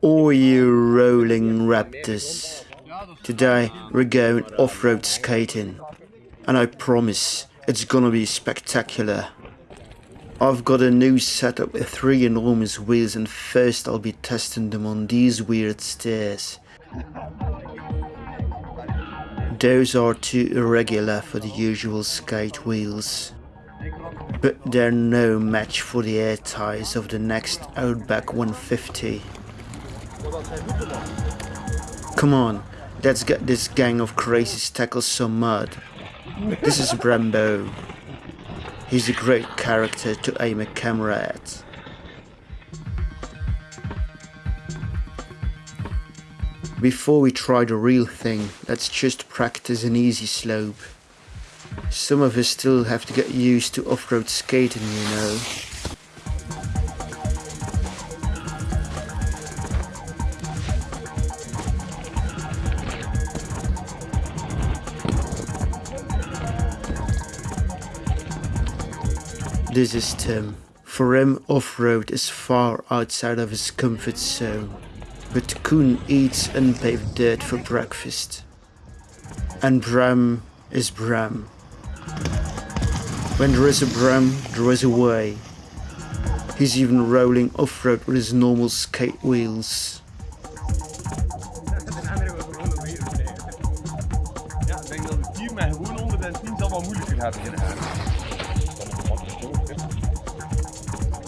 All you rolling raptors. Today we're going off-road skating. And I promise it's gonna be spectacular. I've got a new setup with three enormous wheels and first I'll be testing them on these weird stairs. Those are too irregular for the usual skate wheels. But they're no match for the air tires of the next Outback 150. Come on, let's get this gang of crazies tackle some mud. This is Brembo. He's a great character to aim a camera at. Before we try the real thing, let's just practice an easy slope. Some of us still have to get used to off-road skating, you know. This is Tim. For him, off-road is far outside of his comfort zone. But Koen eats unpaved dirt for breakfast. And Bram is Bram. When there is a Bram, there is a way. He's even rolling off-road with his normal skate wheels.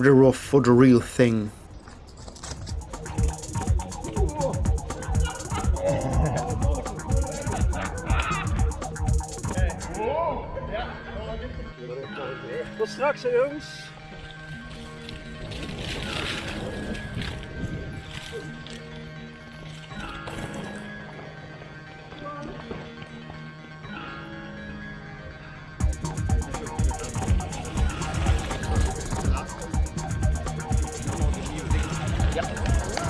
They're off for the real thing. Tot straks, jongens.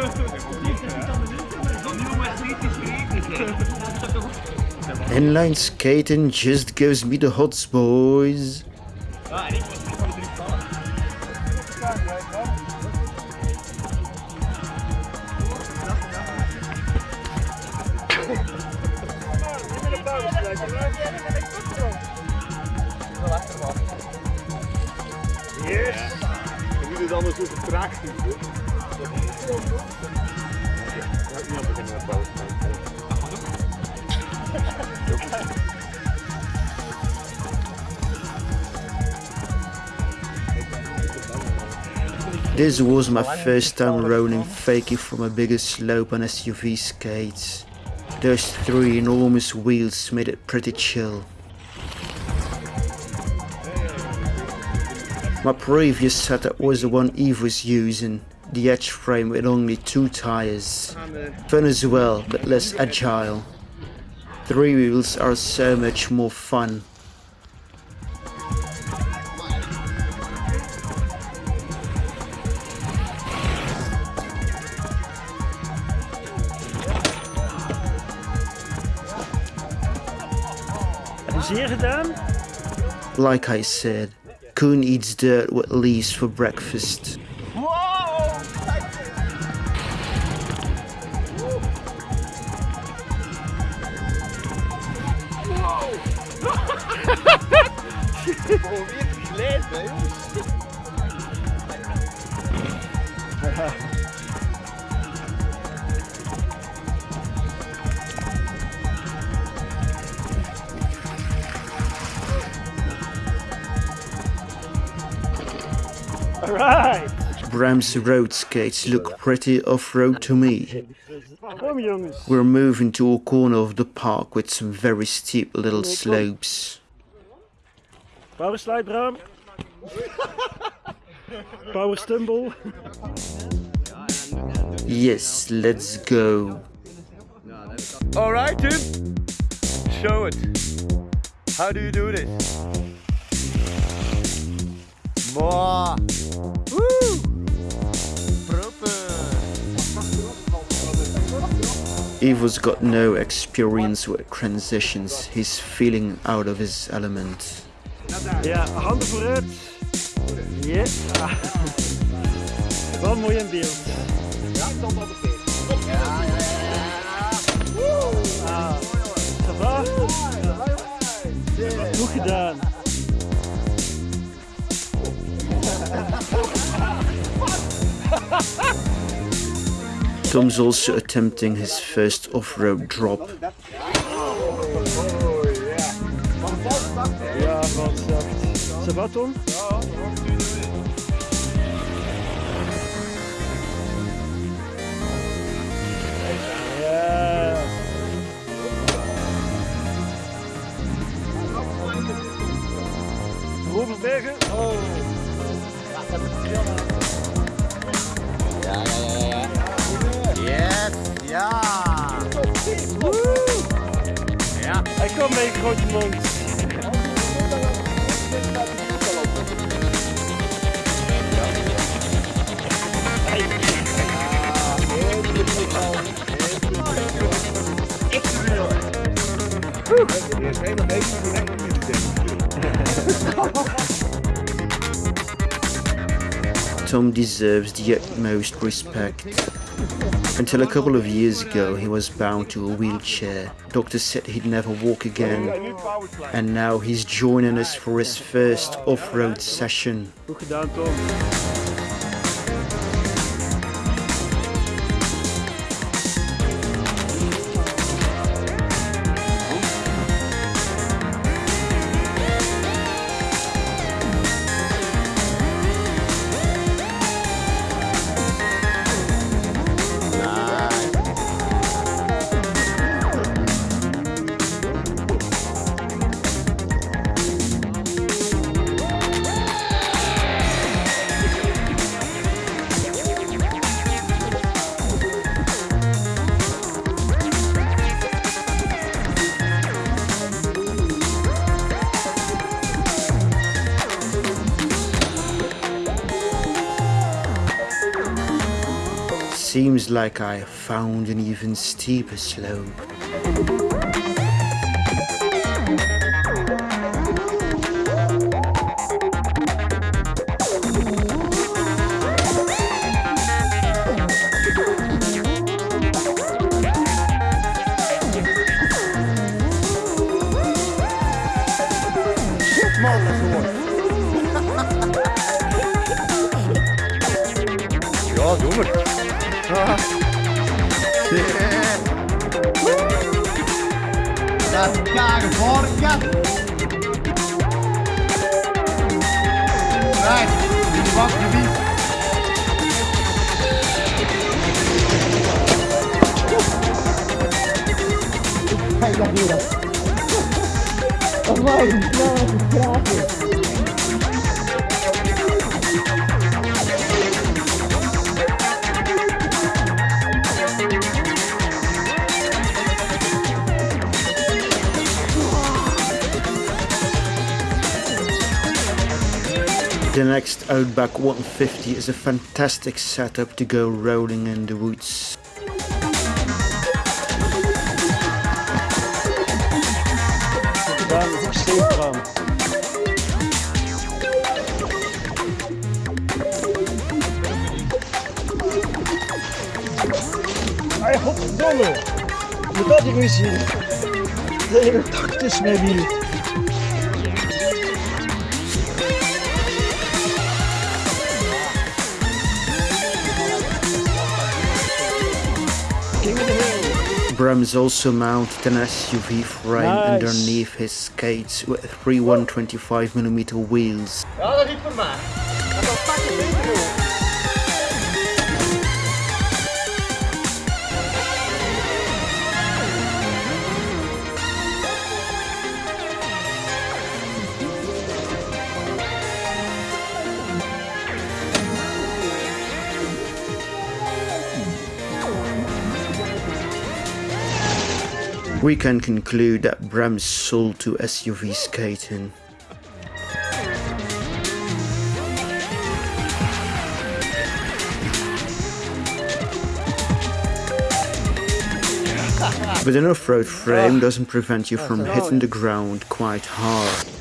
Inline skating just gives me the hots, boys. Yes! Je moet het anders over traag doen. hoor. This was my first time rolling fakie from a bigger slope on SUV skates. Those three enormous wheels made it pretty chill. My previous setup was the one Eve was using, the edge frame with only two tires. Fun as well, but less agile. Three wheels are so much more fun. Heb je zeer gedaan? Like I said, Koen eats dirt with leaves for breakfast. Alright. Bram's road skates look pretty off-road to me. We're moving to a corner of the park with some very steep little slopes. Power slide, Bram. Power stumble. Yes, let's go. Alright, dude. Show it. How do you do this? More. Woo! Ivo's got no experience with transitions. He's feeling out of his element. Ja, handen vooruit. Yes. Wel mooi in beeld. Ah, Tom's also attempting his first off-road drop. Ja, wat zacht. Ça va, Tom? Komt mee, deserves the utmost respect. Until a couple of years ago, he was bound to a wheelchair. Doctors said he'd never walk again. And now he's joining us for his first off-road session. Seems like I found an even steeper slope. Vorige. Right, die wat gebied. Kijk dat hier. Oh my god, gratis. The next Outback 150 is a fantastic setup to go rolling in the woods. Godverdomme. Moet dat hier eens zien. De hele tak is met wiel. Hill. Bram's also mounted an SUV frame Nice. underneath his skates with three 125mm wheels. We can conclude that Bram's sold to SUV skating. But an off-road frame doesn't prevent you from hitting the ground quite hard.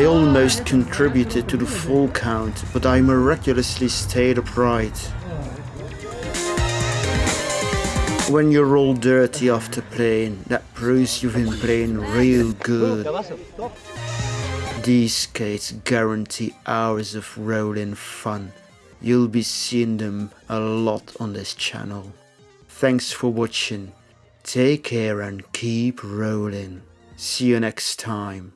I almost contributed to the fall count, but I miraculously stayed upright. When you're all dirty after playing, that proves you've been playing real good. These skates guarantee hours of rolling fun. You'll be seeing them a lot on this channel. Thanks for watching. Take care and keep rolling. See you next time.